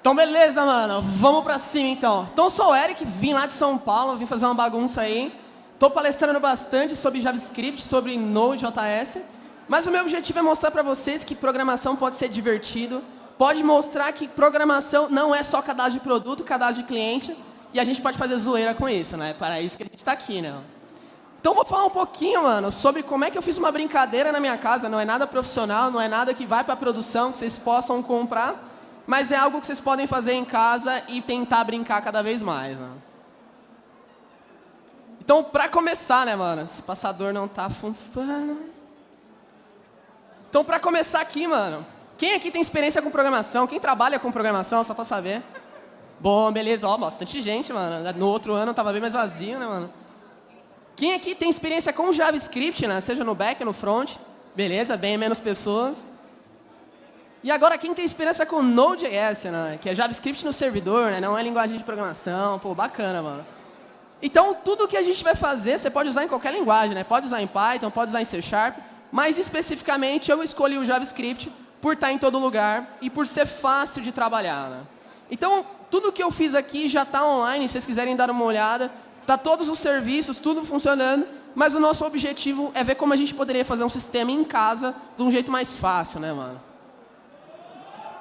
Então, beleza, mano. Vamos pra cima, então. Então, sou o Eric, vim lá de São Paulo, vim fazer uma bagunça aí. Tô palestrando bastante sobre JavaScript, sobre Node.js. Mas o meu objetivo é mostrar para vocês que programação pode ser divertido. Pode mostrar que programação não é só cadastro de produto, cadastro de cliente. E a gente pode fazer zoeira com isso, né? Para isso que a gente está aqui, né? Então, vou falar um pouquinho, mano, sobre como é que eu fiz uma brincadeira na minha casa. Não é nada profissional, não é nada que vai para produção, que vocês possam comprar mas é algo que vocês podem fazer em casa e tentar brincar cada vez mais. Né? Então, para começar, né, mano? Esse passador não tá funfando. Então, para começar aqui, mano, quem aqui tem experiência com programação? Quem trabalha com programação, só para saber? Bom, beleza, ó, bastante gente, mano. No outro ano tava bem mais vazio, né, mano? Quem aqui tem experiência com JavaScript, né? Seja no back no front? Beleza, bem menos pessoas. E agora quem tem experiência com Node.js, né? que é JavaScript no servidor, né? não é linguagem de programação, pô, bacana, mano. Então, tudo que a gente vai fazer, você pode usar em qualquer linguagem, né? Pode usar em Python, pode usar em C Sharp, mas especificamente eu escolhi o JavaScript por estar em todo lugar e por ser fácil de trabalhar. Né? Então, tudo que eu fiz aqui já está online, se vocês quiserem dar uma olhada. Está todos os serviços, tudo funcionando, mas o nosso objetivo é ver como a gente poderia fazer um sistema em casa de um jeito mais fácil, né, mano?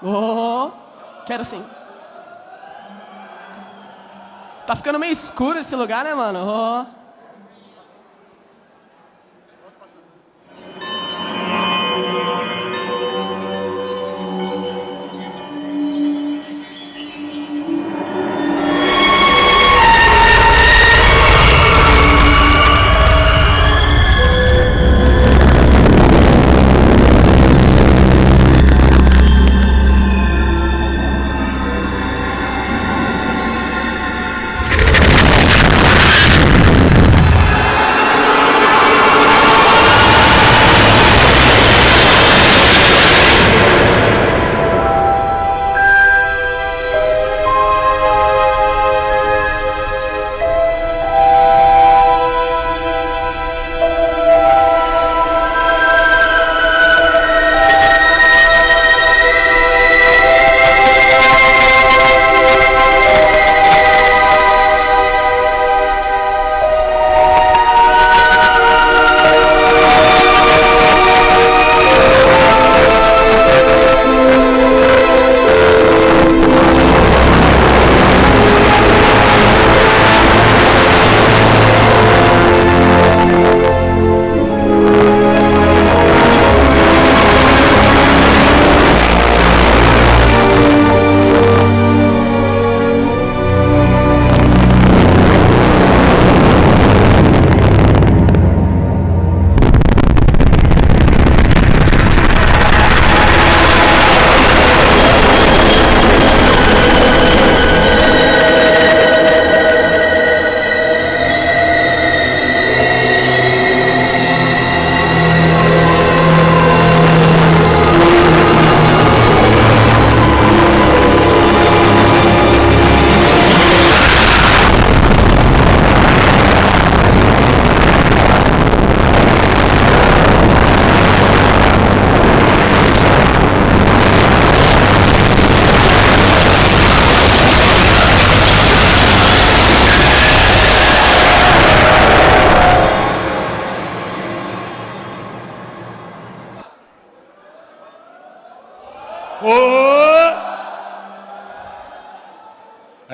Oh, quero sim. Tá ficando meio escuro esse lugar, né, mano? Oh.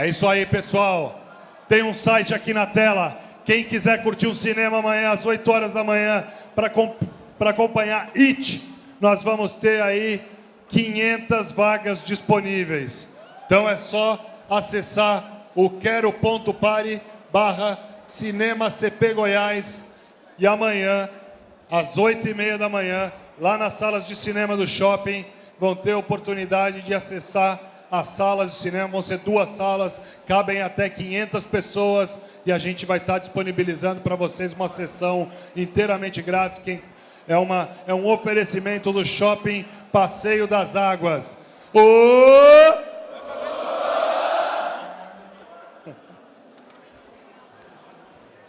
É isso aí, pessoal. Tem um site aqui na tela. Quem quiser curtir o cinema amanhã, às 8 horas da manhã, para acompanhar IT, nós vamos ter aí 500 vagas disponíveis. Então é só acessar o quero.pare barra Cinema CP Goiás e amanhã, às 8 e meia da manhã, lá nas salas de cinema do shopping, vão ter oportunidade de acessar as salas de cinema vão ser duas salas, cabem até 500 pessoas e a gente vai estar disponibilizando para vocês uma sessão inteiramente grátis. Quem é, uma, é um oferecimento do Shopping Passeio das Águas. Oh!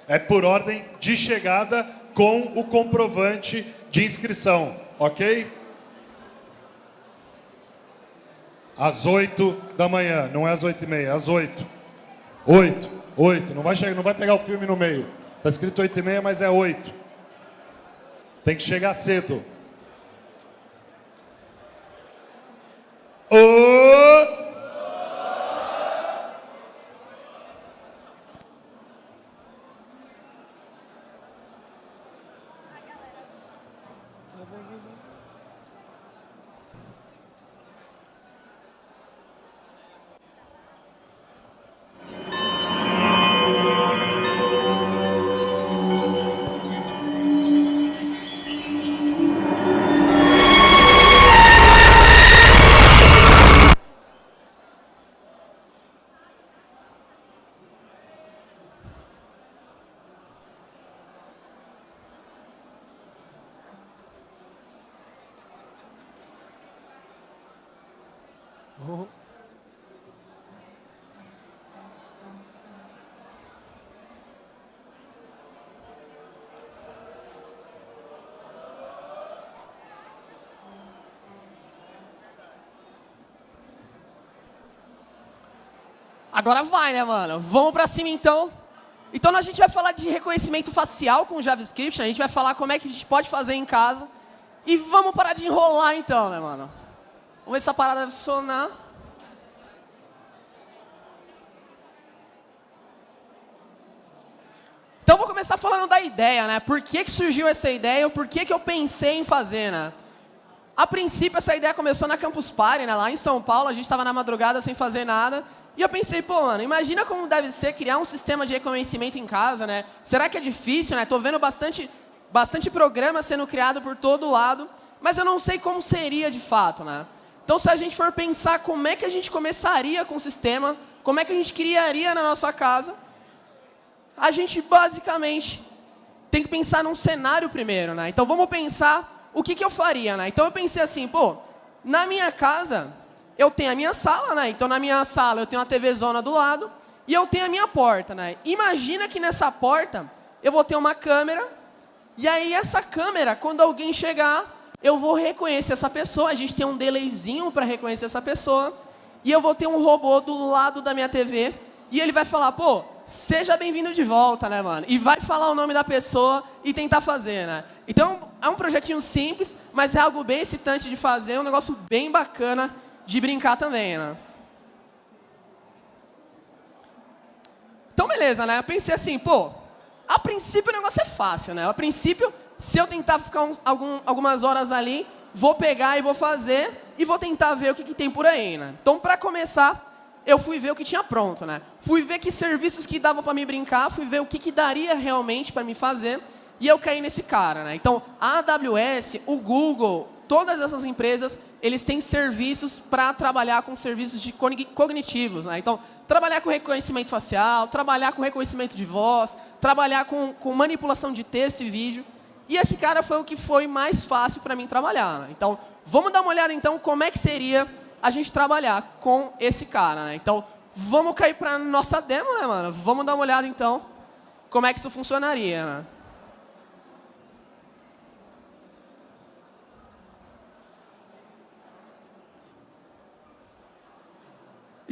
É por ordem de chegada com o comprovante de inscrição, ok? Às 8 da manhã, não é às 8 e meia, às 8. 8, 8, não vai, chegar, não vai pegar o filme no meio. Está escrito 8 e meia, mas é 8. Tem que chegar cedo. Oh! Agora vai, né, mano? Vamos pra cima, então. Então, a gente vai falar de reconhecimento facial com JavaScript. A gente vai falar como é que a gente pode fazer em casa. E vamos parar de enrolar, então, né, mano? Vamos ver se essa parada deve funcionar. Então, vou começar falando da ideia, né? Por que, que surgiu essa ideia por que, que eu pensei em fazer, né? A princípio, essa ideia começou na Campus Party, né? Lá em São Paulo, a gente estava na madrugada sem fazer nada. E eu pensei, pô, mano, imagina como deve ser criar um sistema de reconhecimento em casa, né? Será que é difícil, né? Tô vendo bastante, bastante programa sendo criado por todo lado, mas eu não sei como seria de fato, né? Então, se a gente for pensar como é que a gente começaria com o sistema, como é que a gente criaria na nossa casa, a gente basicamente tem que pensar num cenário primeiro, né? Então, vamos pensar o que, que eu faria, né? Então, eu pensei assim, pô, na minha casa, eu tenho a minha sala, né? Então, na minha sala, eu tenho uma TV zona do lado e eu tenho a minha porta, né? Imagina que nessa porta eu vou ter uma câmera e aí essa câmera, quando alguém chegar, eu vou reconhecer essa pessoa. A gente tem um delayzinho para reconhecer essa pessoa e eu vou ter um robô do lado da minha TV e ele vai falar, pô, seja bem-vindo de volta, né, mano? E vai falar o nome da pessoa e tentar fazer, né? Então, é um projetinho simples, mas é algo bem excitante de fazer, um negócio bem bacana de brincar também, né? Então, beleza, né? Eu pensei assim, pô, a princípio o negócio é fácil, né? A princípio, se eu tentar ficar um, algum, algumas horas ali, vou pegar e vou fazer e vou tentar ver o que, que tem por aí, né? Então, para começar, eu fui ver o que tinha pronto, né? Fui ver que serviços que davam para me brincar, fui ver o que, que daria realmente para me fazer e eu caí nesse cara, né? Então, a AWS, o Google, todas essas empresas, eles têm serviços para trabalhar com serviços de cognitivos. Né? Então, trabalhar com reconhecimento facial, trabalhar com reconhecimento de voz, trabalhar com, com manipulação de texto e vídeo. E esse cara foi o que foi mais fácil para mim trabalhar. Né? Então, vamos dar uma olhada então como é que seria a gente trabalhar com esse cara. Né? Então, vamos cair para nossa demo, né, mano? Vamos dar uma olhada então como é que isso funcionaria. Né?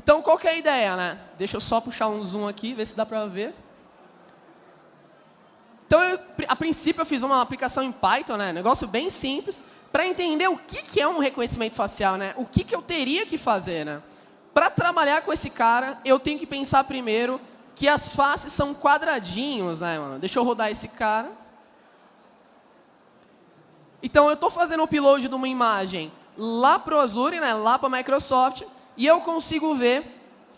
Então, qual que é a ideia, né? Deixa eu só puxar um zoom aqui, ver se dá para ver. Então, eu, a princípio, eu fiz uma aplicação em Python, né? Negócio bem simples, para entender o que, que é um reconhecimento facial, né? O que, que eu teria que fazer, né? Para trabalhar com esse cara, eu tenho que pensar primeiro que as faces são quadradinhos, né, mano? Deixa eu rodar esse cara. Então, eu estou fazendo o upload de uma imagem lá para o Azure, né, lá para a Microsoft, e eu consigo ver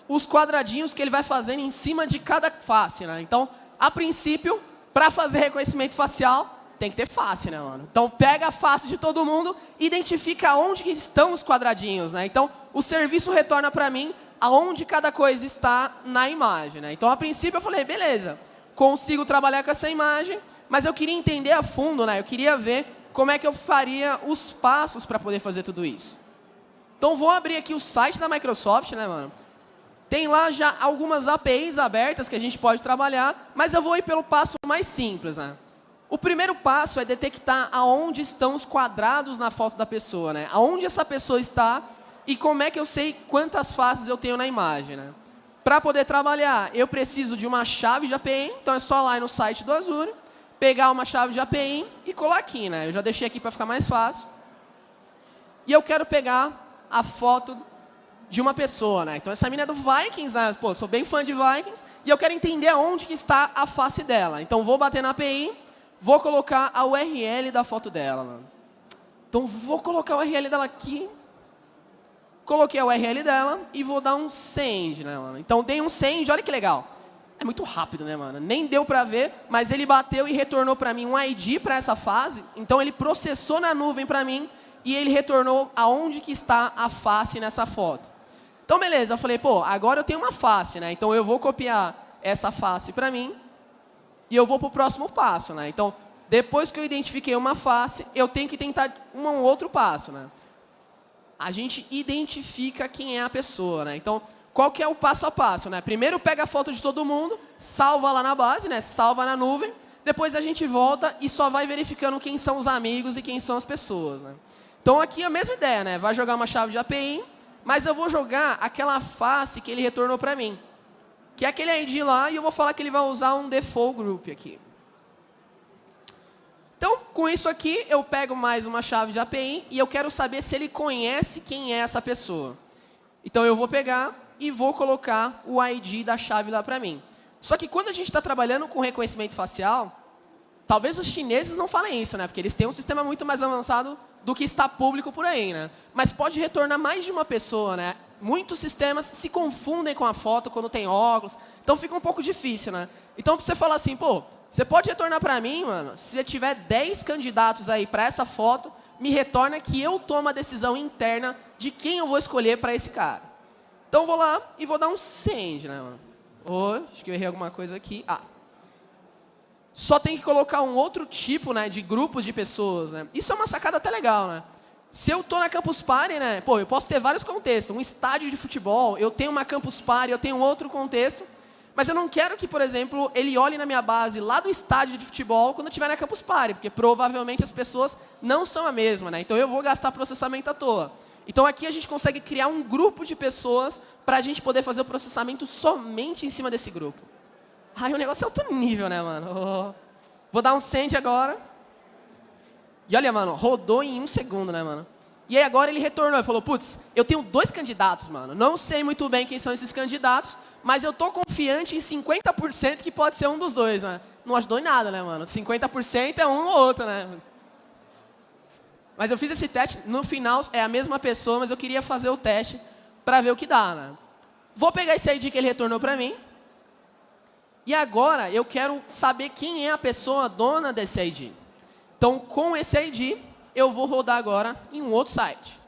os quadradinhos que ele vai fazendo em cima de cada face. Né? Então, a princípio, para fazer reconhecimento facial, tem que ter face, né, mano? Então, pega a face de todo mundo, identifica onde estão os quadradinhos, né? Então, o serviço retorna para mim aonde cada coisa está na imagem, né? Então, a princípio, eu falei, beleza, consigo trabalhar com essa imagem, mas eu queria entender a fundo, né? Eu queria ver como é que eu faria os passos para poder fazer tudo isso. Então, vou abrir aqui o site da Microsoft, né, mano? Tem lá já algumas APIs abertas que a gente pode trabalhar, mas eu vou ir pelo passo mais simples, né? O primeiro passo é detectar aonde estão os quadrados na foto da pessoa, né? Aonde essa pessoa está E como é que eu sei quantas faces eu tenho na imagem? Né? Para poder trabalhar, eu preciso de uma chave de API, então é só lá no site do Azure, pegar uma chave de API e colar aqui. Né? Eu já deixei aqui para ficar mais fácil. E eu quero pegar a foto de uma pessoa. Né? Então, essa mina é do Vikings, né? Pô, sou bem fã de Vikings, e eu quero entender onde que está a face dela. Então, vou bater na API, vou colocar a URL da foto dela. Né? Então, vou colocar a URL dela aqui, coloquei a URL dela e vou dar um send, né? Então, dei um send, olha que legal. É muito rápido, né, mano? Nem deu para ver, mas ele bateu e retornou para mim um ID para essa fase. Então, ele processou na nuvem para mim e ele retornou aonde que está a face nessa foto. Então, beleza, eu falei, pô, agora eu tenho uma face, né? Então, eu vou copiar essa face para mim e eu vou para o próximo passo, né? Então, depois que eu identifiquei uma face, eu tenho que tentar um outro passo, né? A gente identifica quem é a pessoa, né? Então, qual que é o passo a passo, né? Primeiro pega a foto de todo mundo, salva lá na base, né? Salva na nuvem. Depois a gente volta e só vai verificando quem são os amigos e quem são as pessoas, né? Então, aqui é a mesma ideia, né? Vai jogar uma chave de API, mas eu vou jogar aquela face que ele retornou para mim. Que é aquele ID lá, e eu vou falar que ele vai usar um default group aqui. Então, com isso aqui, eu pego mais uma chave de API e eu quero saber se ele conhece quem é essa pessoa. Então, eu vou pegar e vou colocar o ID da chave lá para mim. Só que quando a gente está trabalhando com reconhecimento facial, talvez os chineses não falem isso, né? Porque eles têm um sistema muito mais avançado do que está público por aí, né? Mas pode retornar mais de uma pessoa, né? Muitos sistemas se confundem com a foto quando tem óculos, então fica um pouco difícil, né? Então, você falar assim, pô, você pode retornar para mim, mano, se tiver 10 candidatos aí para essa foto, me retorna que eu tomo a decisão interna de quem eu vou escolher para esse cara. Então, vou lá e vou dar um send, né, mano? Oh, acho que eu errei alguma coisa aqui. Ah, só tem que colocar um outro tipo né, de grupos de pessoas. Né? Isso é uma sacada até legal. Né? Se eu estou na Campus Party, né, pô, eu posso ter vários contextos. Um estádio de futebol, eu tenho uma Campus Party, eu tenho outro contexto. Mas eu não quero que, por exemplo, ele olhe na minha base lá do estádio de futebol quando estiver na Campus Party, porque provavelmente as pessoas não são a mesma. Né? Então eu vou gastar processamento à toa. Então aqui a gente consegue criar um grupo de pessoas para a gente poder fazer o processamento somente em cima desse grupo. Ai, o negócio é outro nível, né, mano? Vou dar um send agora. E olha, mano, rodou em um segundo, né, mano? E aí agora ele retornou e falou, putz, eu tenho dois candidatos, mano. Não sei muito bem quem são esses candidatos, mas eu tô confiante em 50% que pode ser um dos dois, né? Não ajudou em nada, né, mano? 50% é um ou outro, né? Mas eu fiz esse teste, no final é a mesma pessoa, mas eu queria fazer o teste para ver o que dá, né? Vou pegar esse ID que ele retornou para mim, e agora eu quero saber quem é a pessoa dona desse ID. Então, com esse ID, eu vou rodar agora em um outro site.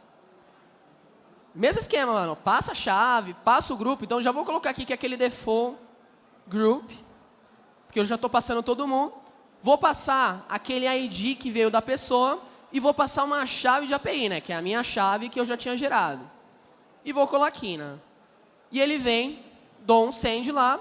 Mesmo esquema, mano. Passa a chave, passa o grupo. Então, já vou colocar aqui que é aquele default group, porque eu já estou passando todo mundo. Vou passar aquele ID que veio da pessoa e vou passar uma chave de API, né, que é a minha chave que eu já tinha gerado. E vou colar aqui, né? E ele vem, dou um send lá,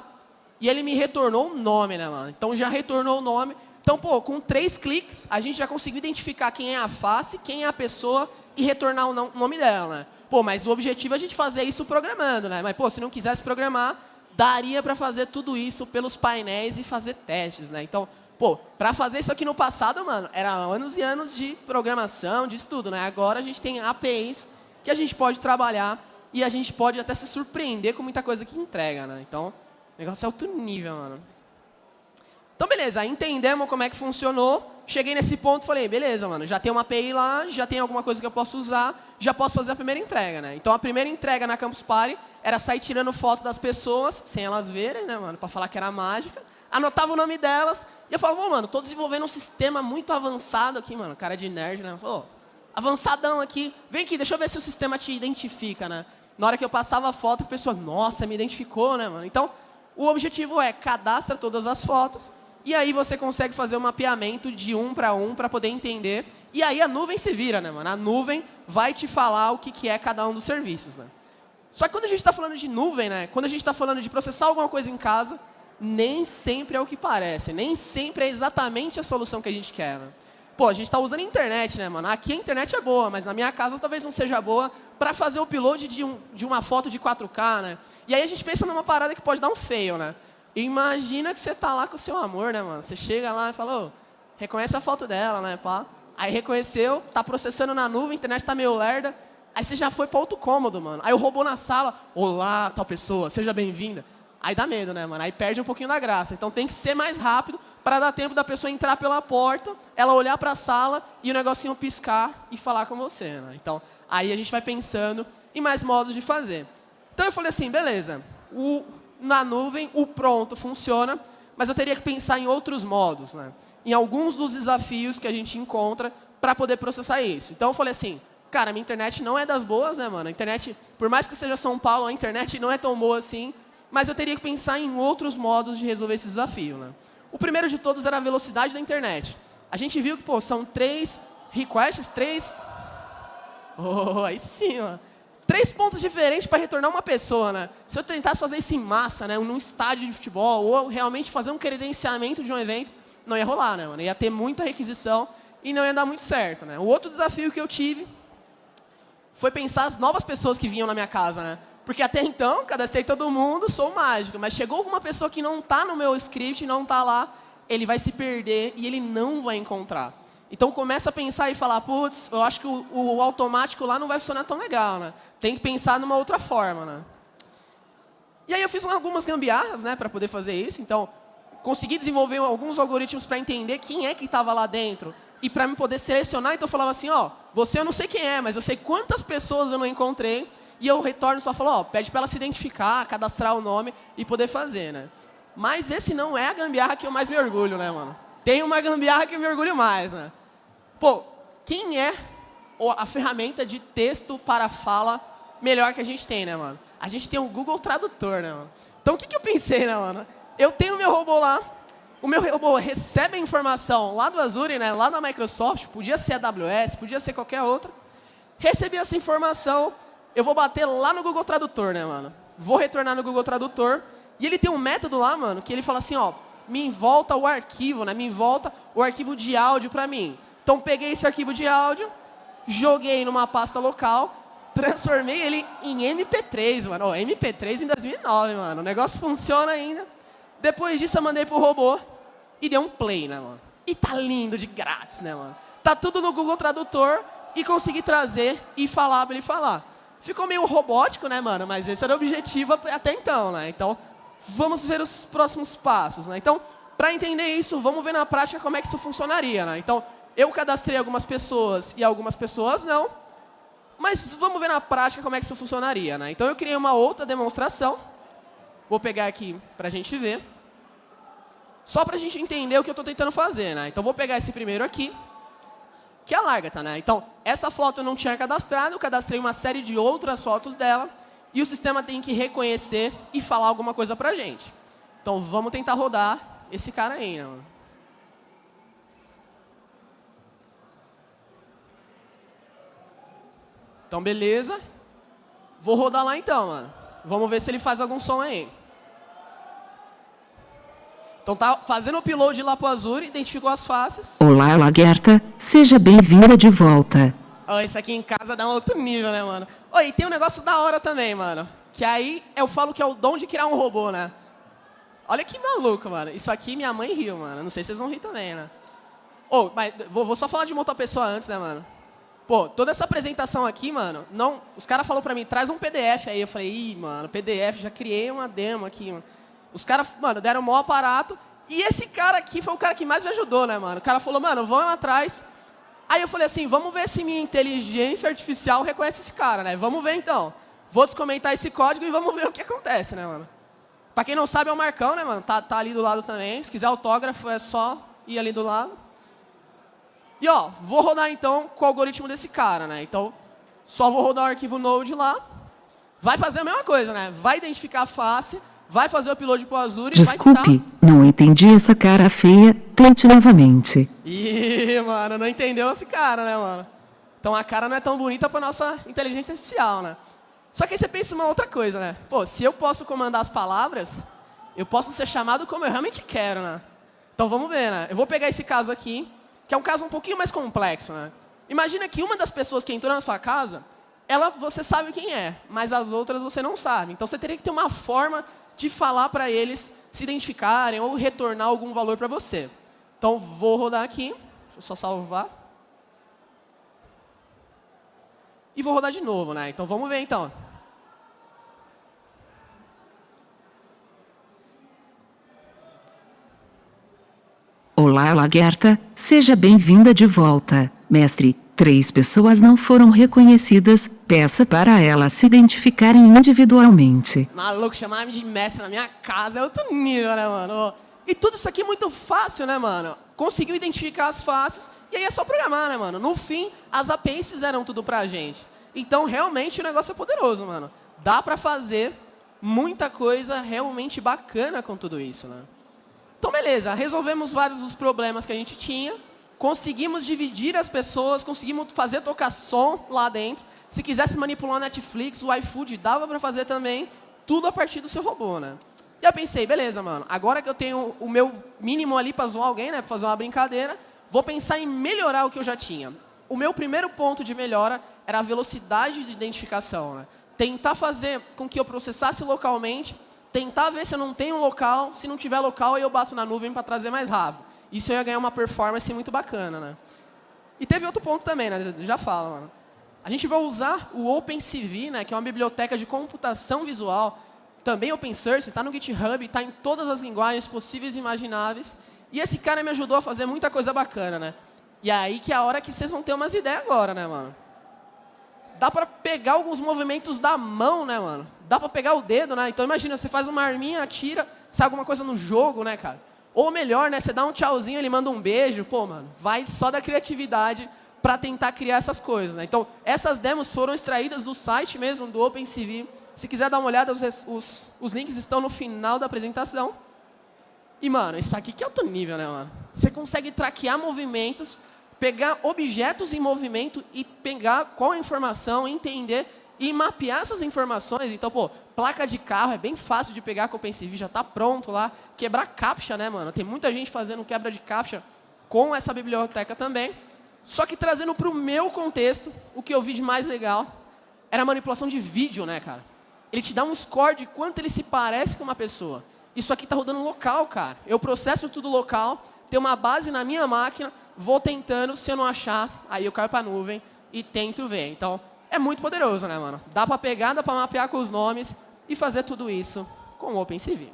e ele me retornou o nome, né, mano? Então já retornou o nome. Então, pô, com três cliques, a gente já conseguiu identificar quem é a face, quem é a pessoa e retornar o nome dela, né? Pô, mas o objetivo é a gente fazer isso programando, né? Mas, pô, se não quisesse programar, daria para fazer tudo isso pelos painéis e fazer testes, né? Então, pô, para fazer isso aqui no passado, mano, era anos e anos de programação, de estudo, né? Agora a gente tem APIs que a gente pode trabalhar e a gente pode até se surpreender com muita coisa que entrega, né? Então, negócio é alto nível, mano. Então, beleza, entendemos como é que funcionou. Cheguei nesse ponto e falei, beleza, mano, já tem uma API lá, já tem alguma coisa que eu posso usar, já posso fazer a primeira entrega, né? Então, a primeira entrega na Campus Party era sair tirando foto das pessoas, sem elas verem, né, mano, para falar que era mágica. Anotava o nome delas e eu falava, mano, tô desenvolvendo um sistema muito avançado aqui, mano, cara de nerd, né? Pô, avançadão aqui, vem aqui, deixa eu ver se o sistema te identifica, né? Na hora que eu passava a foto, a pessoa, nossa, me identificou, né, mano? Então, o objetivo é cadastra todas as fotos e aí você consegue fazer o um mapeamento de um para um para poder entender. E aí a nuvem se vira, né, mano? A nuvem vai te falar o que, que é cada um dos serviços, né? Só que quando a gente está falando de nuvem, né? Quando a gente está falando de processar alguma coisa em casa, nem sempre é o que parece. Nem sempre é exatamente a solução que a gente quer, né? Pô, a gente está usando a internet, né, mano? Aqui a internet é boa, mas na minha casa talvez não seja boa para fazer o upload de, um, de uma foto de 4K, né? E aí a gente pensa numa parada que pode dar um feio, né? Imagina que você tá lá com o seu amor, né, mano? Você chega lá e fala, reconhece a foto dela, né, pá? Aí reconheceu, tá processando na nuvem, a internet tá meio lerda. Aí você já foi para outro cômodo, mano. Aí o robô na sala, olá, tal pessoa, seja bem-vinda. Aí dá medo, né, mano? Aí perde um pouquinho da graça. Então tem que ser mais rápido para dar tempo da pessoa entrar pela porta, ela olhar para a sala e o negocinho piscar e falar com você, né? Então, aí a gente vai pensando em mais modos de fazer. Então eu falei assim, beleza, o, na nuvem o pronto funciona, mas eu teria que pensar em outros modos, né? em alguns dos desafios que a gente encontra para poder processar isso. Então eu falei assim, cara, minha internet não é das boas, né, mano? A internet, por mais que seja São Paulo, a internet não é tão boa assim, mas eu teria que pensar em outros modos de resolver esse desafio, né? O primeiro de todos era a velocidade da internet. A gente viu que, pô, são três requests, três... Oh, aí sim, mano. Três pontos diferentes para retornar uma pessoa, né? Se eu tentasse fazer isso em massa, né, num estádio de futebol, ou realmente fazer um credenciamento de um evento, não ia rolar, né, mano? Ia ter muita requisição e não ia dar muito certo, né? O outro desafio que eu tive foi pensar as novas pessoas que vinham na minha casa, né? Porque até então, cadastrei todo mundo, sou mágico, mas chegou alguma pessoa que não está no meu script, não está lá, ele vai se perder e ele não vai encontrar. Então começa a pensar e falar, putz, eu acho que o, o, automático lá não vai funcionar tão legal, né? Tem que pensar numa outra forma, né? E aí eu fiz algumas gambiarras, né, para poder fazer isso. Então, consegui desenvolver alguns algoritmos para entender quem é que estava lá dentro e para me poder selecionar. Então eu falava assim, ó, você eu não sei quem é, mas eu sei quantas pessoas eu não encontrei e eu retorno só falo, ó, pede para ela se identificar, cadastrar o nome e poder fazer, né? Mas esse não é a gambiarra que eu mais me orgulho, né, mano? Tem uma gambiarra que eu me orgulho mais, né? Pô, quem é a ferramenta de texto para fala melhor que a gente tem, né, mano? A gente tem o Google Tradutor, né, mano? Então o que, que eu pensei, né, mano? Eu tenho o meu robô lá, o meu robô recebe a informação lá do Azure, né, lá na Microsoft, podia ser AWS, podia ser qualquer outra. Recebi essa informação, eu vou bater lá no Google Tradutor, né, mano? Vou retornar no Google Tradutor. E ele tem um método lá, mano, que ele fala assim, ó, me volta o arquivo, né? Me volta o arquivo de áudio para mim. Então peguei esse arquivo de áudio, joguei numa pasta local, transformei ele em MP3, mano. Oh, MP3 em 2009, mano. O negócio funciona ainda. Depois disso eu mandei pro robô e deu um play, né, mano? E tá lindo de grátis, né, mano? Tá tudo no Google Tradutor e consegui trazer e falar para ele falar. Ficou meio robótico, né, mano? Mas esse era o objetivo até então, né? Então, vamos ver os próximos passos, né? Então, para entender isso, vamos ver na prática como é que isso funcionaria, né? Então, eu cadastrei algumas pessoas e algumas pessoas não. Mas vamos ver na prática como é que isso funcionaria, né? Então, eu criei uma outra demonstração. Vou pegar aqui para a gente ver. Só para a gente entender o que eu estou tentando fazer, né? Então, vou pegar esse primeiro aqui que é a Largata, né? Então, essa foto eu não tinha cadastrado, eu cadastrei uma série de outras fotos dela, e o sistema tem que reconhecer e falar alguma coisa pra gente. Então, vamos tentar rodar esse cara aí, né? Então, beleza. Vou rodar lá então, mano. Vamos ver se ele faz algum som aí. Então tá fazendo o upload lá pro Azure, identificou as faces. Olá, Lagerta. Seja bem-vinda de volta. Oh, isso aqui em casa dá um outro nível, né, mano? Oh, e tem um negócio da hora também, mano. Que aí eu falo que é o dom de criar um robô, né? Olha que maluco, mano. Isso aqui minha mãe riu, mano. Não sei se vocês vão rir também, né? Oh, mas vou, vou só falar de uma outra pessoa antes, né, mano? Pô, toda essa apresentação aqui, mano, não, os caras falaram pra mim, traz um PDF aí. Eu falei, ih, mano, PDF, já criei uma demo aqui, mano. Os caras, mano, deram o maior aparato. E esse cara aqui foi o cara que mais me ajudou, né, mano? O cara falou, mano, vamos atrás. Aí eu falei assim, vamos ver se minha inteligência artificial reconhece esse cara, né? Vamos ver então. Vou descomentar esse código e vamos ver o que acontece, né, mano? Pra quem não sabe, é o Marcão, né, mano? Tá, tá ali do lado também. Se quiser autógrafo, é só ir ali do lado. E, ó, vou rodar, então, com o algoritmo desse cara, né? Então, só vou rodar o arquivo Node lá. Vai fazer a mesma coisa, né? Vai identificar a face, vai fazer o upload pro Azure Desculpe, vai não entendi essa cara feia. Tente novamente. Ih, mano, não entendeu esse cara, né, mano? Então a cara não é tão bonita para nossa inteligência artificial, né? Só que aí você pensa uma outra coisa, né? Pô, se eu posso comandar as palavras, eu posso ser chamado como eu realmente quero, né? Então vamos ver, né? Eu vou pegar esse caso aqui, que é um caso um pouquinho mais complexo, né? Imagina que uma das pessoas que entrou na sua casa ela você sabe quem é, mas as outras você não sabe. Então você teria que ter uma forma de falar para eles se identificarem ou retornar algum valor para você. Então vou rodar aqui, deixa eu só salvar. E vou rodar de novo, né? Então vamos ver então. Olá, Lagerta, seja bem-vinda de volta. Mestre, três pessoas não foram reconhecidas, peça para elas se identificarem individualmente. Maluco, chamar-me de mestre na minha casa é outro nível, né, mano? E tudo isso aqui é muito fácil, né, mano? Conseguiu identificar as faces, e aí é só programar, né, mano? No fim, as APIs fizeram tudo pra gente. Então, realmente, o negócio é poderoso, mano. Dá pra fazer muita coisa realmente bacana com tudo isso, né? Então, beleza, resolvemos vários dos problemas que a gente tinha, conseguimos dividir as pessoas, conseguimos fazer tocar som lá dentro. Se quisesse manipular o Netflix, o iFood, dava para fazer também, tudo a partir do seu robô, né? E eu pensei, beleza, mano, agora que eu tenho o meu mínimo ali para zoar alguém, né, para fazer uma brincadeira, vou pensar em melhorar o que eu já tinha. O meu primeiro ponto de melhora era a velocidade de identificação, né? Tentar fazer com que eu processasse localmente tentar ver se eu não tenho local, se não tiver local, aí eu bato na nuvem para trazer mais rápido. Isso eu ia ganhar uma performance muito bacana, né? E teve outro ponto também, né? Já fala, mano. A gente vai usar o OpenCV, né, que é uma biblioteca de computação visual, também open source, está no GitHub, está em todas as linguagens possíveis e imagináveis. E esse cara me ajudou a fazer muita coisa bacana, né? E aí que é a hora que vocês vão ter umas ideias agora, né, mano? Dá para pegar alguns movimentos da mão, né, mano? Dá para pegar o dedo, né? Então imagina, você faz uma arminha, atira, sai alguma coisa no jogo, né, cara? Ou melhor, né, você dá um tchauzinho, ele manda um beijo, pô, mano, vai só da criatividade para tentar criar essas coisas, né? Então, essas demos foram extraídas do site mesmo, do OpenCV. Se quiser dar uma olhada, os, os, os links estão no final da apresentação. E, mano, isso aqui que é outro nível, né, mano? Você consegue traquear movimentos, pegar objetos em movimento e pegar qual a informação, entender e mapear essas informações. Então, pô, placa de carro é bem fácil de pegar com o OpenCV, já está pronto lá. Quebrar captcha, né, mano? Tem muita gente fazendo quebra de captcha com essa biblioteca também. Só que trazendo para o meu contexto, o que eu vi de mais legal era a manipulação de vídeo, né, cara? Ele te dá um score de quanto ele se parece com uma pessoa. Isso aqui está rodando local, cara. Eu processo tudo local, tenho uma base na minha máquina, vou tentando, se eu não achar, aí eu caio para a nuvem e tento ver. Então, é muito poderoso, né, mano? Dá para pegar, dá para mapear com os nomes e fazer tudo isso com o OpenCV.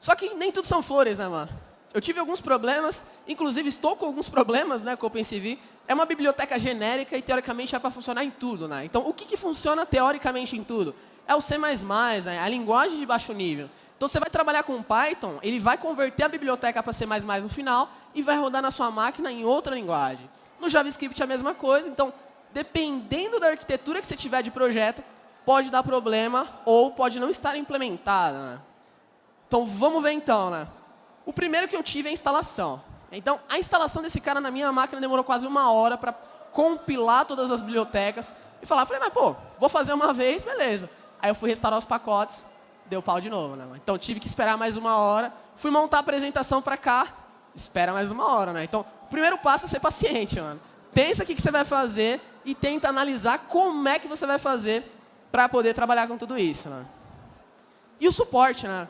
Só que nem tudo são flores, né, mano? Eu tive alguns problemas, inclusive estou com alguns problemas né, com o OpenCV. É uma biblioteca genérica e, teoricamente, é para funcionar em tudo. Né? Então, o que, que funciona teoricamente em tudo? É o C++, né? a linguagem de baixo nível. Então, você vai trabalhar com Python, ele vai converter a biblioteca para C++ no final e vai rodar na sua máquina em outra linguagem. No JavaScript é a mesma coisa, então dependendo da arquitetura que você tiver de projeto, pode dar problema ou pode não estar implementada. Né? Então, vamos ver então. Né? O primeiro que eu tive é a instalação. Então, a instalação desse cara na minha máquina demorou quase uma hora para compilar todas as bibliotecas e falar, falei, mas pô, vou fazer uma vez, beleza. Aí eu fui restaurar os pacotes, deu pau de novo. Né? Então, tive que esperar mais uma hora. Fui montar a apresentação para cá, espera mais uma hora. Né? Então, o primeiro passo é ser paciente. Mano. Pensa o que, você vai fazer e tenta analisar como é que você vai fazer para poder trabalhar com tudo isso. Né? E o suporte, né?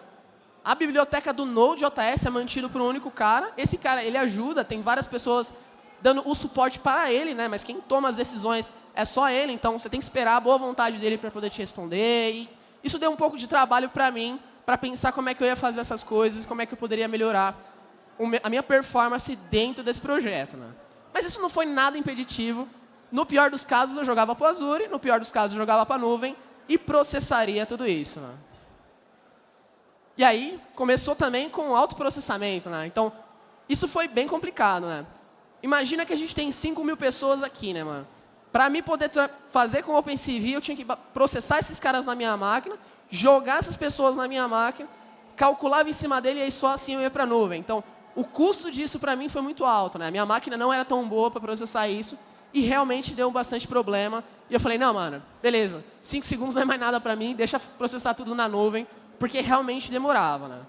A biblioteca do Node.js é mantida por um único cara. Esse cara, ele ajuda, tem várias pessoas dando o suporte para ele, né? Mas quem toma as decisões é só ele, então você tem que esperar a boa vontade dele para poder te responder. E isso deu um pouco de trabalho para mim, para pensar como é que eu ia fazer essas coisas, como é que eu poderia melhorar a minha performance dentro desse projeto, né? Mas isso não foi nada impeditivo no pior dos casos, eu jogava para o Azure, no pior dos casos, eu jogava para a nuvem e processaria tudo isso. Né? E aí, começou também com autoprocessamento. Né? Então, isso foi bem complicado. Né? Imagina que a gente tem 5 mil pessoas aqui, né, mano? Para mim poder fazer com o OpenCV, eu tinha que processar esses caras na minha máquina, jogar essas pessoas na minha máquina, calculava em cima dele e aí só assim eu ia para a nuvem. Então, o custo disso para mim foi muito alto. Né? A minha máquina não era tão boa para processar isso e realmente deu bastante problema. E eu falei, não, mano, beleza, cinco segundos não é mais nada para mim, deixa processar tudo na nuvem, porque realmente demorava, né?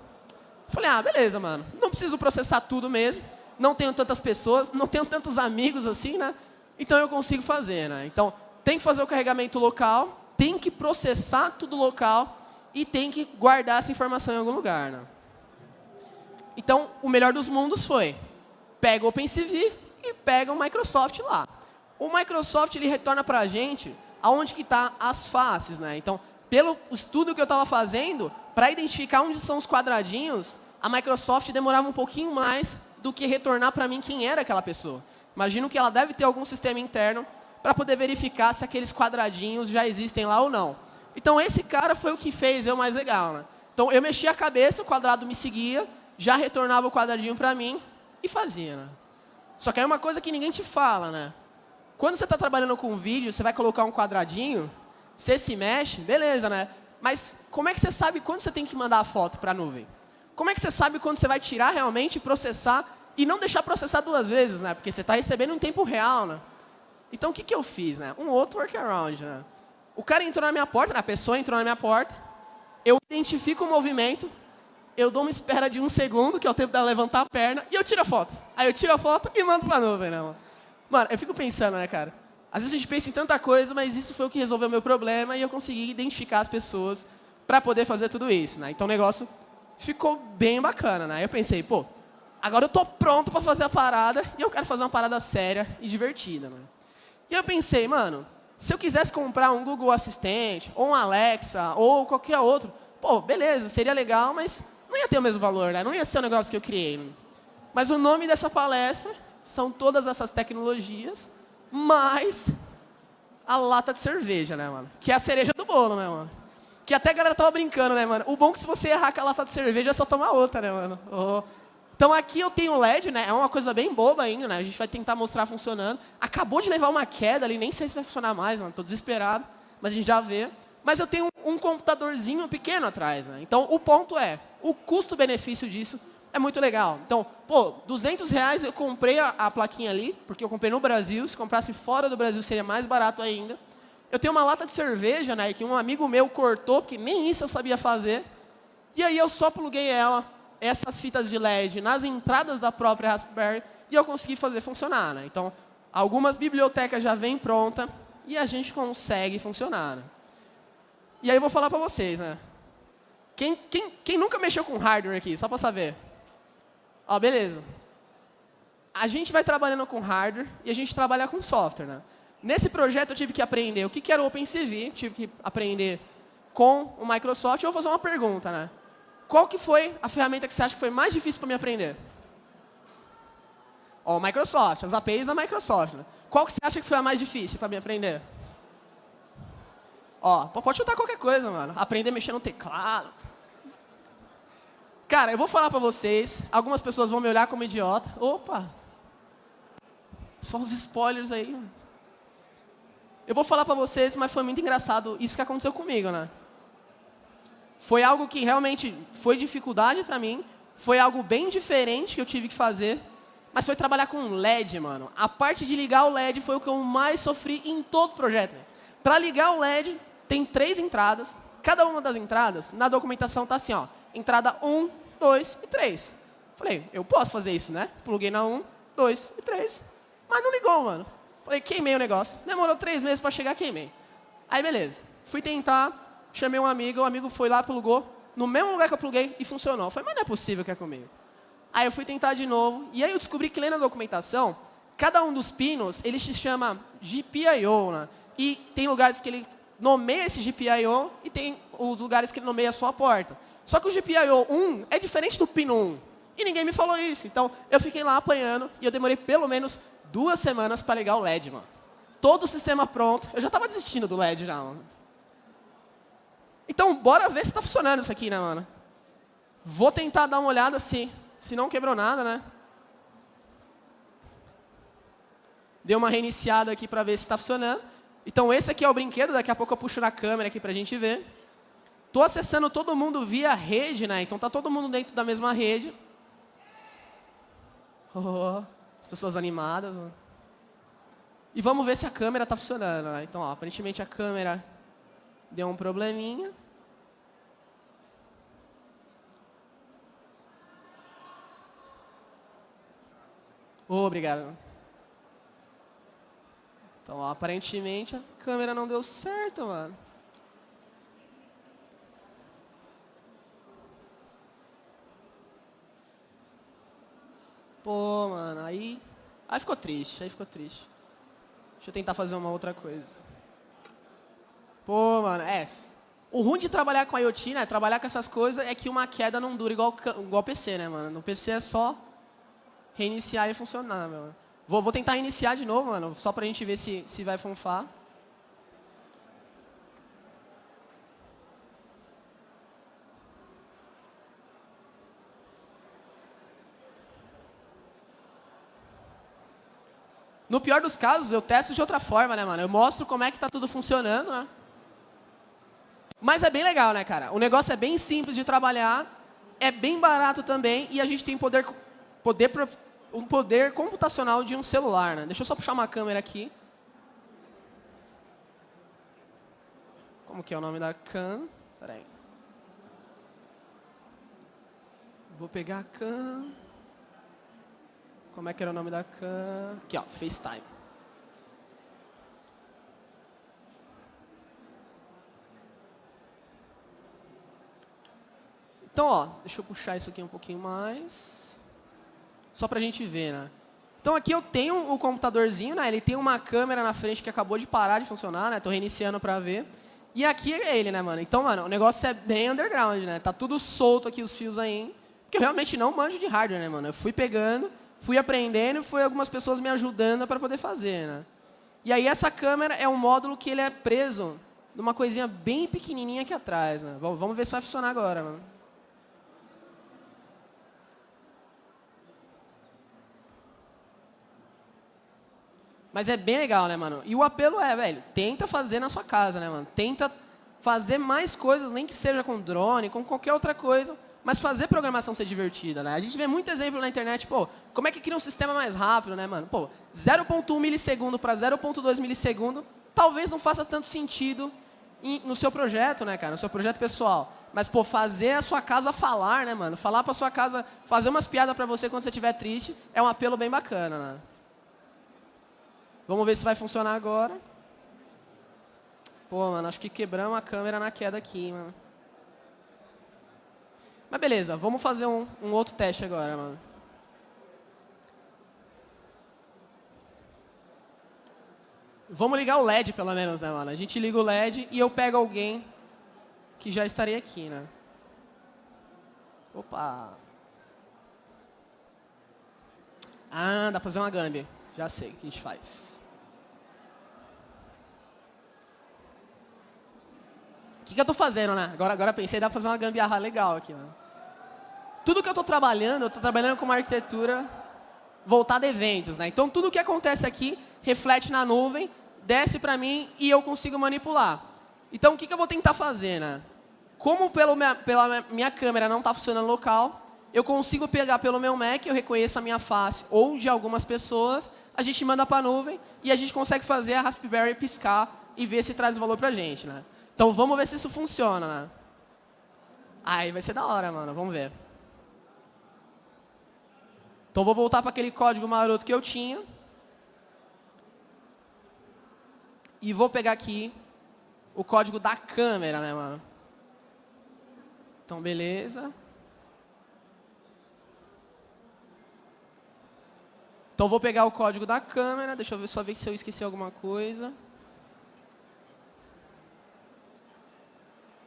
Falei, ah, beleza, mano, não preciso processar tudo mesmo, não tenho tantas pessoas, não tenho tantos amigos assim, né? Então eu consigo fazer, né? Então, tem que fazer o carregamento local, tem que processar tudo local e tem que guardar essa informação em algum lugar. Né? Então, o melhor dos mundos foi, pega o OpenCV e pega o Microsoft lá. O Microsoft ele retorna para a gente aonde que está as faces. Né? Então, pelo estudo que eu estava fazendo, para identificar onde são os quadradinhos, a Microsoft demorava um pouquinho mais do que retornar para mim quem era aquela pessoa. Imagino que ela deve ter algum sistema interno para poder verificar se aqueles quadradinhos já existem lá ou não. Então, esse cara foi o que fez eu mais legal. Né? Então, eu mexia a cabeça, o quadrado me seguia, já retornava o quadradinho para mim e fazia. Né? Só que é uma coisa que ninguém te fala. Né? Quando você está trabalhando com vídeo, você vai colocar um quadradinho, você se mexe, beleza, né? Mas como é que você sabe quando você tem que mandar a foto para a nuvem? Como é que você sabe quando você vai tirar realmente, processar e não deixar processar duas vezes, né? Porque você está recebendo em tempo real, né? Então, o que, que eu fiz? Né? Um outro workaround. Né? O cara entrou na minha porta, né? a pessoa entrou na minha porta, eu identifico o movimento, eu dou uma espera de um segundo, que é o tempo dela levantar a perna, e eu tiro a foto. Aí eu tiro a foto e mando para a nuvem. Né, mano? Mano, eu fico pensando, né, cara? Às vezes a gente pensa em tanta coisa, mas isso foi o que resolveu o meu problema e eu consegui identificar as pessoas para poder fazer tudo isso. Né? Então o negócio ficou bem bacana. Né? Eu pensei, pô, agora eu estou pronto para fazer a parada e eu quero fazer uma parada séria e divertida. Né? E eu pensei, mano, se eu quisesse comprar um Google Assistente, ou um Alexa, ou qualquer outro, pô, beleza, seria legal, mas não ia ter o mesmo valor, né? Não ia ser o negócio que eu criei. Mas o nome dessa palestra são todas essas tecnologias, mais a lata de cerveja, né, mano? Que é a cereja do bolo, né, mano? Que até a galera tava brincando, né, mano? O bom é que se você errar com a lata de cerveja, é só tomar outra, né, mano? Oh. Então aqui eu tenho LED, né? É uma coisa bem boba ainda, né? A gente vai tentar mostrar funcionando. Acabou de levar uma queda ali, nem sei se vai funcionar mais, mano. Tô desesperado, mas a gente já vê. Mas eu tenho um computadorzinho pequeno atrás, né? Então o ponto é, o custo-benefício disso é muito legal. Então, pô, 200 reais eu comprei a, a, plaquinha ali, porque eu comprei no Brasil. Se comprasse fora do Brasil seria mais barato ainda. Eu tenho uma lata de cerveja, né? Que um amigo meu cortou, porque nem isso eu sabia fazer. E aí eu só pluguei ela essas fitas de LED nas entradas da própria Raspberry e eu consegui fazer funcionar. Né? Então, algumas bibliotecas já vêm pronta e a gente consegue funcionar. Né? E aí eu vou falar para vocês, né? Quem, quem, quem nunca mexeu com hardware aqui, só para saber? Ó, beleza. A gente vai trabalhando com hardware e a gente trabalha com software. Né? Nesse projeto eu tive que aprender o que era o OpenCV, tive que aprender com o Microsoft. Eu vou fazer uma pergunta, né? Qual que foi a ferramenta que você acha que foi mais difícil para me aprender? Ó, Microsoft, as APIs da Microsoft. Né? Qual que você acha que foi a mais difícil para me aprender? Ó, pode chutar qualquer coisa, mano. Aprender a mexer no teclado. Cara, eu vou falar para vocês. Algumas pessoas vão me olhar como idiota. Opa! Só os spoilers aí. Eu vou falar para vocês, mas foi muito engraçado isso que aconteceu comigo, né? Foi algo que realmente foi dificuldade para mim, foi algo bem diferente que eu tive que fazer, mas foi trabalhar com LED, mano. A parte de ligar o LED foi o que eu mais sofri em todo o projeto. Para ligar o LED, tem três entradas. Cada uma das entradas, na documentação, tá assim, ó. Entrada 1, 2 e 3. Falei, eu posso fazer isso, né? Pluguei na 1, 2 e 3. Mas não ligou, mano. Falei, queimei o negócio. Demorou três meses para chegar, queimei. Aí, beleza. Fui tentar chamei um amigo, o amigo foi lá, plugou, no mesmo lugar que eu pluguei e funcionou. Falei, mas não é possível que é comigo. Aí eu fui tentar de novo, e aí eu descobri que lendo a documentação, cada um dos pinos, ele se chama GPIO, né? e tem lugares que ele nomeia esse GPIO e tem os lugares que ele nomeia só a porta. Só que o GPIO 1 é diferente do pino 1. E ninguém me falou isso. Então, eu fiquei lá apanhando e eu demorei pelo menos duas semanas para ligar o LED, mano. Todo o sistema pronto. Eu já estava desistindo do LED já, mano. Então, bora ver se está funcionando isso aqui, né, mano? Vou tentar dar uma olhada se, se não quebrou nada, né? Deu uma reiniciada aqui para ver se está funcionando. Então, esse aqui é o brinquedo. Daqui a pouco eu puxo na câmera aqui para a gente ver. Estou acessando todo mundo via rede, né? Então, está todo mundo dentro da mesma rede. Oh, as pessoas animadas. Mano. E vamos ver se a câmera está funcionando. Né? Então, ó, aparentemente a câmera deu um probleminha. Obrigado. Então, ó, aparentemente, a câmera não deu certo, mano. Pô, mano, aí... Aí ficou triste, aí ficou triste. Deixa eu tentar fazer uma outra coisa. Pô, mano, é... O ruim de trabalhar com IoT, né, trabalhar com essas coisas, é que uma queda não dura igual, igual PC, né, mano? No PC é só reiniciar e funcionar, meu. Vou, vou tentar iniciar de novo, mano, só pra gente ver se, se vai funfar. No pior dos casos, eu testo de outra forma, né, mano? Eu mostro como é que tá tudo funcionando, né? Mas é bem legal, né, cara? O negócio é bem simples de trabalhar, é bem barato também e a gente tem poder, poder, um poder computacional de um celular, né? Deixa eu só puxar uma câmera aqui. Como que é o nome da cam? Peraí. Vou pegar a cam. Como é que era o nome da cam? Aqui, ó, FaceTime. Então, ó, deixa eu puxar isso aqui um pouquinho mais. Só para a gente ver, né? Então, aqui eu tenho o computadorzinho, né? Ele tem uma câmera na frente que acabou de parar de funcionar, né? Estou reiniciando para ver. E aqui é ele, né, mano? Então, mano, o negócio é bem underground, né? Tá tudo solto aqui, os fios aí. Porque eu realmente não manjo de hardware, né, mano? Eu fui pegando fui aprendendo e foi algumas pessoas me ajudando para poder fazer. Né? E aí essa câmera é um módulo que ele é preso numa coisinha bem pequenininha aqui atrás. Né? Vamos ver se vai funcionar agora. Mano. Mas é bem legal, né, mano? E o apelo é, velho, tenta fazer na sua casa, né, mano? Tenta fazer mais coisas, nem que seja com drone, com qualquer outra coisa, mas fazer programação ser divertida, né? A gente vê muito exemplo na internet, pô, como é que cria um sistema mais rápido, né, mano? Pô, 0.1 milissegundo para 0.2 milissegundo, talvez não faça tanto sentido no seu projeto, né, cara? No seu projeto pessoal. Mas, pô, fazer a sua casa falar, né, mano? Falar pra sua casa, fazer umas piadas pra você quando você estiver triste, é um apelo bem bacana, né? Vamos ver se vai funcionar agora. Pô, mano, acho que quebramos a câmera na queda aqui, mano. Mas beleza, vamos fazer um, um outro teste agora, mano. Vamos ligar o LED, pelo menos, né, mano? A gente liga o LED e eu pego alguém que já estaria aqui, né? Opa! Ah, dá pra fazer uma gambi. Já sei o que a gente faz. O que, que eu estou fazendo, né? Agora, agora pensei, dá para fazer uma gambiarra legal aqui. Né? Tudo que eu estou trabalhando, eu estou trabalhando com uma arquitetura voltada a eventos. Né? Então, tudo que acontece aqui reflete na nuvem, desce para mim e eu consigo manipular. Então, o que, que eu vou tentar fazer? Né? Como pelo minha, pela minha câmera não está funcionando local, eu consigo pegar pelo meu Mac, eu reconheço a minha face ou de algumas pessoas, a gente manda para a nuvem e a gente consegue fazer a Raspberry piscar e ver se traz valor para a gente. Né? Então vamos ver se isso funciona, né? Aí vai ser da hora, mano. Vamos ver. Então vou voltar para aquele código maroto que eu tinha. E vou pegar aqui o código da câmera, né, mano? Então, beleza. Então, vou pegar o código da câmera. Deixa eu ver, só ver se eu esqueci alguma coisa.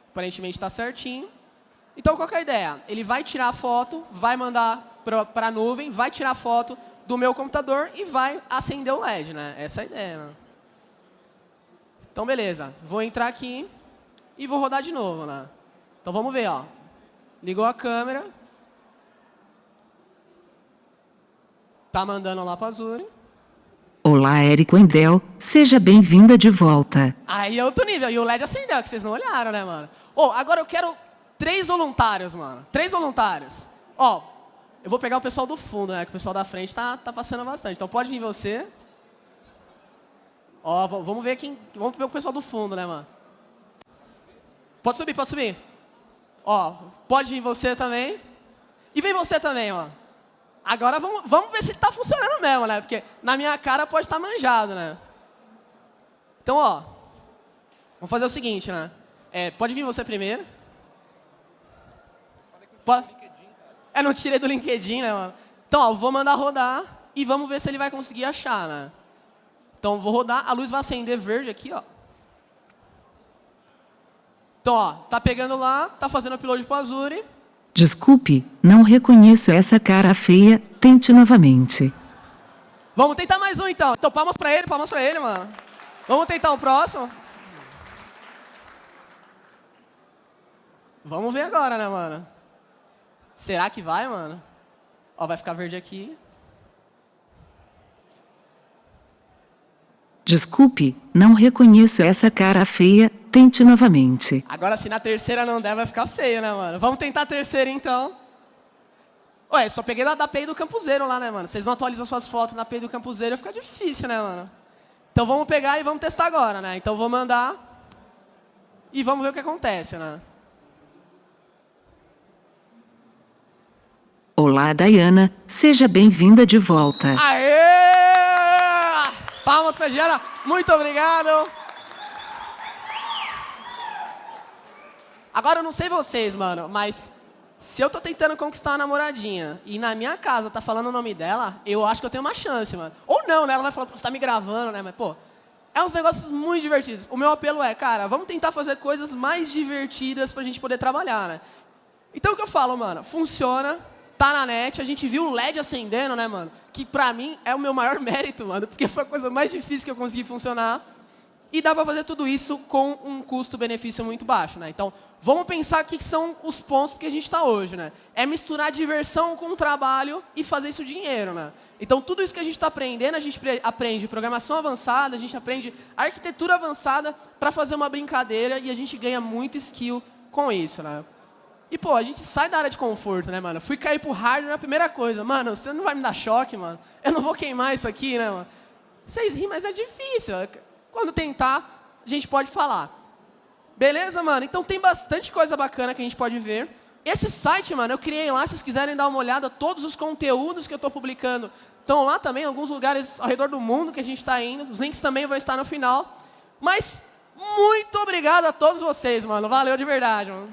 Aparentemente está certinho. Então, qual é a ideia? Ele vai tirar a foto, vai mandar para a nuvem, vai tirar foto do meu computador e vai acender o LED. Né? Essa é a ideia. Né? Então, beleza. Vou entrar aqui e vou rodar de novo. Né? Então, vamos ver. Ó. Ligou a câmera. Tá mandando lá para a Azure. Olá, Érico Endel. Seja bem-vinda de volta. Aí é outro nível. E o LED acendeu, que vocês não olharam, né, mano? Oh, agora eu quero três voluntários, mano. Três voluntários. Ó, oh, eu vou pegar o pessoal do fundo, né? Que o pessoal da frente tá, tá passando bastante. Então pode vir você. Ó, vamos ver quem. Vamos ver o pessoal do fundo, né, mano? Pode subir, pode subir. Ó, pode vir você também. E vem você também, ó. Agora vamos, vamos ver se tá funcionando mesmo, né? Porque na minha cara pode estar tá manjado, né? Então, ó, vamos fazer o seguinte, né? É, pode vir você primeiro. Pode? É, não tirei do LinkedIn, né, mano? Então, ó, vou mandar rodar e vamos ver se ele vai conseguir achar, né? Então, vou rodar, a luz vai acender verde aqui, ó. Então, ó, tá pegando lá, tá fazendo upload pro Azure. Desculpe, não reconheço essa cara feia. Tente novamente. Vamos tentar mais um, então. Então, palmas pra ele, palmas pra ele, mano. Vamos tentar o próximo. Vamos ver agora, né, mano? Será que vai, mano? Ó, vai ficar verde aqui. Desculpe, não reconheço essa cara feia. Tente novamente. Agora, se na terceira não der, vai ficar feio, né, mano? Vamos tentar a terceira, então. Ué, só peguei da, da API do Campuseiro lá, né, mano? Vocês não atualizam suas fotos na API do Campuseiro, fica difícil, né, mano? Então vamos pegar e vamos testar agora, né? Então vou mandar e vamos ver o que acontece, né? Olá, Dayana. Seja bem-vinda de volta. Aê! Palmas pra Diana. Muito obrigado. Agora eu não sei vocês, mano, mas se eu tô tentando conquistar uma namoradinha e na minha casa tá falando o nome dela, eu acho que eu tenho uma chance, mano. Ou não, né? Ela vai falar, você tá me gravando, né? Mas, pô, é uns negócios muito divertidos. O meu apelo é, cara, vamos tentar fazer coisas mais divertidas pra gente poder trabalhar, né? Então o que eu falo, mano, funciona, tá na net, a gente viu o LED acendendo, né, mano? Que pra mim é o meu maior mérito, mano, porque foi a coisa mais difícil que eu consegui funcionar. E dá pra fazer tudo isso com um custo-benefício muito baixo, né? Então, vamos pensar o que são os pontos que a gente está hoje, né? É misturar diversão com trabalho e fazer isso dinheiro, né? Então, tudo isso que a gente está aprendendo, a gente aprende programação avançada, a gente aprende arquitetura avançada para fazer uma brincadeira e a gente ganha muito skill com isso, né? E, pô, a gente sai da área de conforto, né, mano? Fui cair pro hardware, a primeira coisa. Mano, você não vai me dar choque, mano? Eu não vou queimar isso aqui, né, mano? Vocês riem, mas é difícil. Quando tentar, a gente pode falar. Beleza, mano? Então tem bastante coisa bacana que a gente pode ver. Esse site, mano, eu criei lá, se vocês quiserem dar uma olhada, todos os conteúdos que eu estou publicando estão lá também, alguns lugares ao redor do mundo que a gente está indo. Os links também vão estar no final. Mas muito obrigado a todos vocês, mano. Valeu de verdade, mano.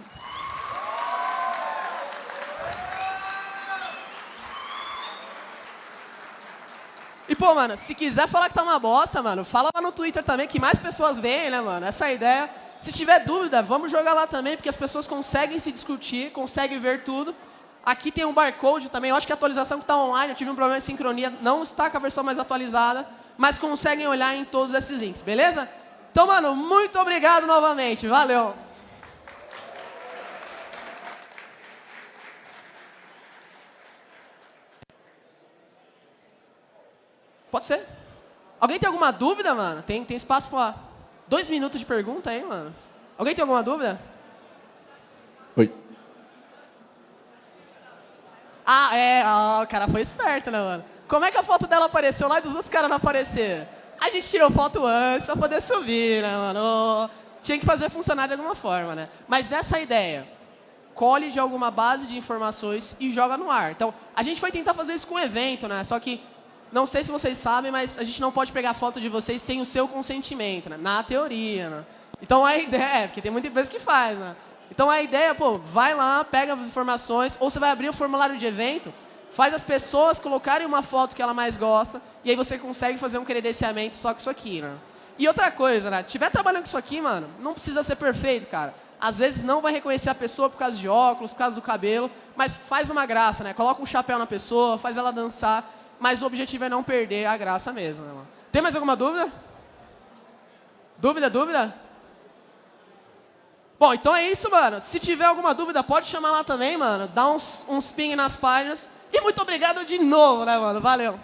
E, pô, mano, se quiser falar que tá uma bosta, mano, fala lá no Twitter também, que mais pessoas veem, né, mano? Essa é ideia. Se tiver dúvida, vamos jogar lá também, porque as pessoas conseguem se discutir, conseguem ver tudo. Aqui tem um barcode também, eu acho que a atualização que está online, eu tive um problema de sincronia, não está com a versão mais atualizada, mas conseguem olhar em todos esses links, beleza? Então, mano, muito obrigado novamente, valeu! Pode ser. Alguém tem alguma dúvida, mano? Tem, tem espaço para dois minutos de pergunta aí, mano? Alguém tem alguma dúvida? Oi. Ah, é. Ah, o cara foi esperto, né, mano? Como é que a foto dela apareceu lá e dos outros caras não apareceram? A gente tirou foto antes para poder subir, né, mano? Tinha que fazer funcionar de alguma forma, né? Mas essa é ideia. Colhe de alguma base de informações e joga no ar. Então, a gente foi tentar fazer isso com o evento, né? Só que não sei se vocês sabem, mas a gente não pode pegar foto de vocês sem o seu consentimento, né? na teoria. Né? Então a ideia, é, porque tem muita empresa que faz, né? Então a ideia, pô, vai lá, pega as informações, ou você vai abrir o formulário de evento, faz as pessoas colocarem uma foto que ela mais gosta, e aí você consegue fazer um credenciamento só com isso aqui, né? E outra coisa, né? Tiver trabalhando com isso aqui, mano, não precisa ser perfeito, cara. Às vezes não vai reconhecer a pessoa por causa de óculos, por causa do cabelo, mas faz uma graça, né? Coloca um chapéu na pessoa, faz ela dançar, mas o objetivo é não perder a graça mesmo. Né? Tem mais alguma dúvida? Dúvida, dúvida? Bom, então é isso, mano. Se tiver alguma dúvida, pode chamar lá também, mano. Dá uns, uns ping nas páginas. E muito obrigado de novo, né, mano? Valeu.